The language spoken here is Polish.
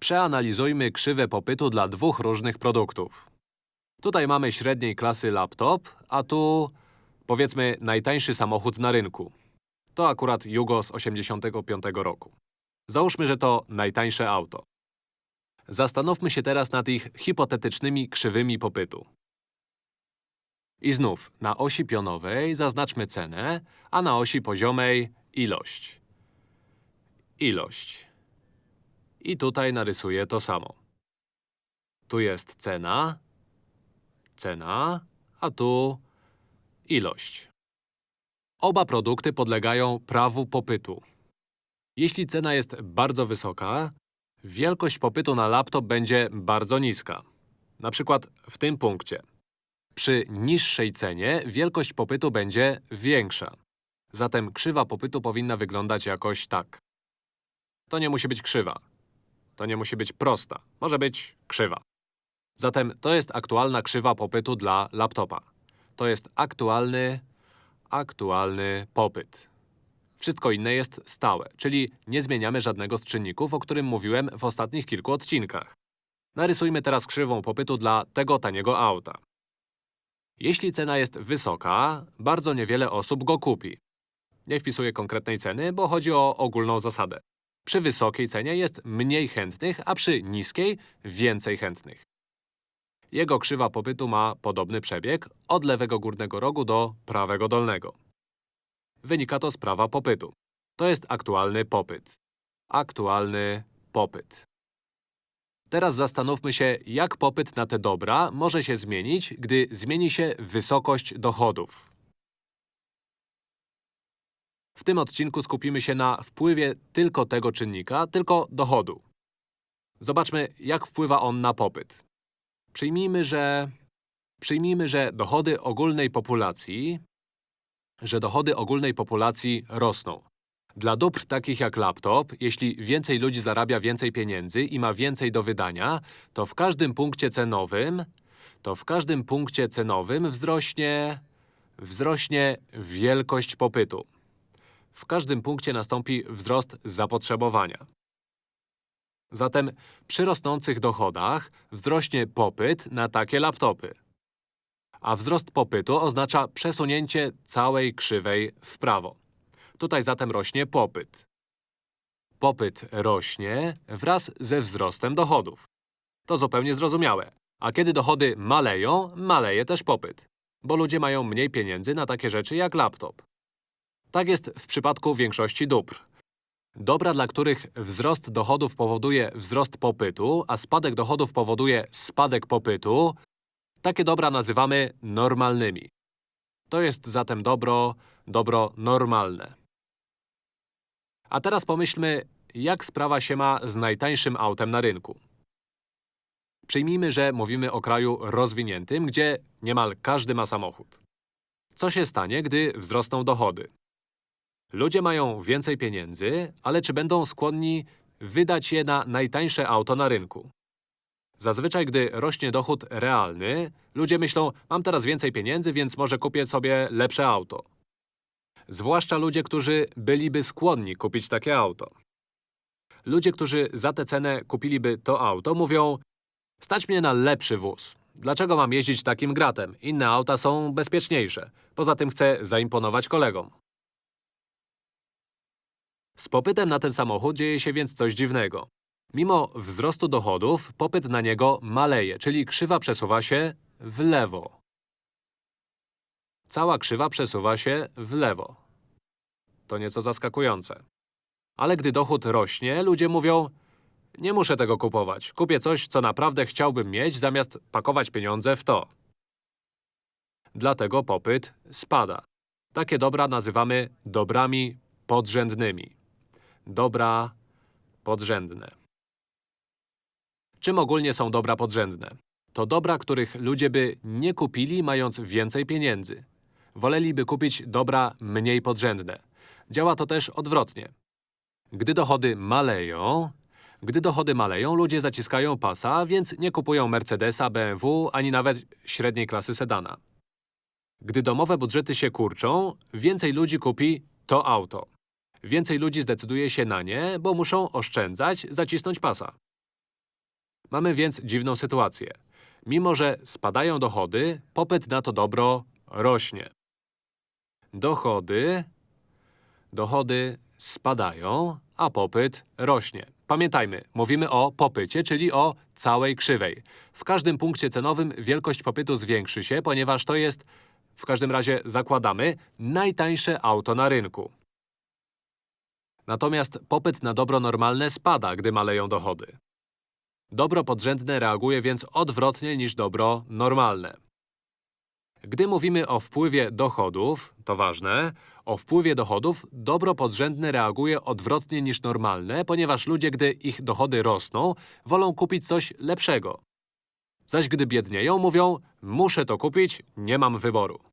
Przeanalizujmy krzywę popytu dla dwóch różnych produktów. Tutaj mamy średniej klasy laptop, a tu, powiedzmy, najtańszy samochód na rynku. To akurat Jugo z 85 roku. Załóżmy, że to najtańsze auto. Zastanówmy się teraz nad ich hipotetycznymi krzywymi popytu. I znów, na osi pionowej zaznaczmy cenę, a na osi poziomej ilość. Ilość. I tutaj narysuję to samo. Tu jest cena, cena, a tu ilość. Oba produkty podlegają prawu popytu. Jeśli cena jest bardzo wysoka, wielkość popytu na laptop będzie bardzo niska. Na przykład w tym punkcie. Przy niższej cenie wielkość popytu będzie większa. Zatem krzywa popytu powinna wyglądać jakoś tak. To nie musi być krzywa. To nie musi być prosta. Może być krzywa. Zatem to jest aktualna krzywa popytu dla laptopa. To jest aktualny, aktualny popyt. Wszystko inne jest stałe, czyli nie zmieniamy żadnego z czynników, o którym mówiłem w ostatnich kilku odcinkach. Narysujmy teraz krzywą popytu dla tego taniego auta. Jeśli cena jest wysoka, bardzo niewiele osób go kupi. Nie wpisuję konkretnej ceny, bo chodzi o ogólną zasadę. Przy wysokiej cenie jest mniej chętnych, a przy niskiej więcej chętnych. Jego krzywa popytu ma podobny przebieg od lewego górnego rogu do prawego dolnego. Wynika to z prawa popytu. To jest aktualny popyt. Aktualny popyt. Teraz zastanówmy się, jak popyt na te dobra może się zmienić, gdy zmieni się wysokość dochodów. W tym odcinku skupimy się na wpływie tylko tego czynnika, tylko dochodu. Zobaczmy, jak wpływa on na popyt. Przyjmijmy, że… Przyjmijmy, że dochody ogólnej populacji… że dochody ogólnej populacji rosną. Dla dóbr takich jak laptop, jeśli więcej ludzi zarabia więcej pieniędzy i ma więcej do wydania, to w każdym punkcie cenowym… to w każdym punkcie cenowym wzrośnie… wzrośnie wielkość popytu. W każdym punkcie nastąpi wzrost zapotrzebowania. Zatem przy rosnących dochodach wzrośnie popyt na takie laptopy. A wzrost popytu oznacza przesunięcie całej krzywej w prawo. Tutaj zatem rośnie popyt. Popyt rośnie wraz ze wzrostem dochodów. To zupełnie zrozumiałe. A kiedy dochody maleją, maleje też popyt. Bo ludzie mają mniej pieniędzy na takie rzeczy jak laptop. Tak jest w przypadku większości dóbr. Dobra, dla których wzrost dochodów powoduje wzrost popytu, a spadek dochodów powoduje spadek popytu, takie dobra nazywamy normalnymi. To jest zatem dobro, dobro normalne. A teraz pomyślmy, jak sprawa się ma z najtańszym autem na rynku. Przyjmijmy, że mówimy o kraju rozwiniętym, gdzie niemal każdy ma samochód. Co się stanie, gdy wzrosną dochody? Ludzie mają więcej pieniędzy, ale czy będą skłonni wydać je na najtańsze auto na rynku? Zazwyczaj, gdy rośnie dochód realny, ludzie myślą, mam teraz więcej pieniędzy, więc może kupię sobie lepsze auto. Zwłaszcza ludzie, którzy byliby skłonni kupić takie auto. Ludzie, którzy za tę cenę kupiliby to auto, mówią Stać mnie na lepszy wóz. Dlaczego mam jeździć takim gratem? Inne auta są bezpieczniejsze. Poza tym chcę zaimponować kolegom. Z popytem na ten samochód dzieje się więc coś dziwnego. Mimo wzrostu dochodów, popyt na niego maleje, czyli krzywa przesuwa się w lewo. Cała krzywa przesuwa się w lewo. To nieco zaskakujące. Ale gdy dochód rośnie, ludzie mówią nie muszę tego kupować. Kupię coś, co naprawdę chciałbym mieć, zamiast pakować pieniądze w to. Dlatego popyt spada. Takie dobra nazywamy dobrami podrzędnymi. Dobra podrzędne. Czym ogólnie są dobra podrzędne? To dobra, których ludzie by nie kupili, mając więcej pieniędzy. Woleliby kupić dobra mniej podrzędne. Działa to też odwrotnie. Gdy dochody maleją, gdy dochody maleją, ludzie zaciskają pasa, więc nie kupują Mercedesa, BMW, ani nawet średniej klasy sedana. Gdy domowe budżety się kurczą, więcej ludzi kupi to auto. Więcej ludzi zdecyduje się na nie, bo muszą oszczędzać, zacisnąć pasa. Mamy więc dziwną sytuację. Mimo, że spadają dochody, popyt na to dobro rośnie. Dochody, dochody spadają, a popyt rośnie. Pamiętajmy, mówimy o popycie, czyli o całej krzywej. W każdym punkcie cenowym wielkość popytu zwiększy się, ponieważ to jest, w każdym razie zakładamy, najtańsze auto na rynku. Natomiast popyt na dobro normalne spada, gdy maleją dochody. Dobro podrzędne reaguje więc odwrotnie niż dobro normalne. Gdy mówimy o wpływie dochodów, to ważne, o wpływie dochodów dobro podrzędne reaguje odwrotnie niż normalne, ponieważ ludzie, gdy ich dochody rosną, wolą kupić coś lepszego. Zaś gdy biednieją, mówią, muszę to kupić, nie mam wyboru.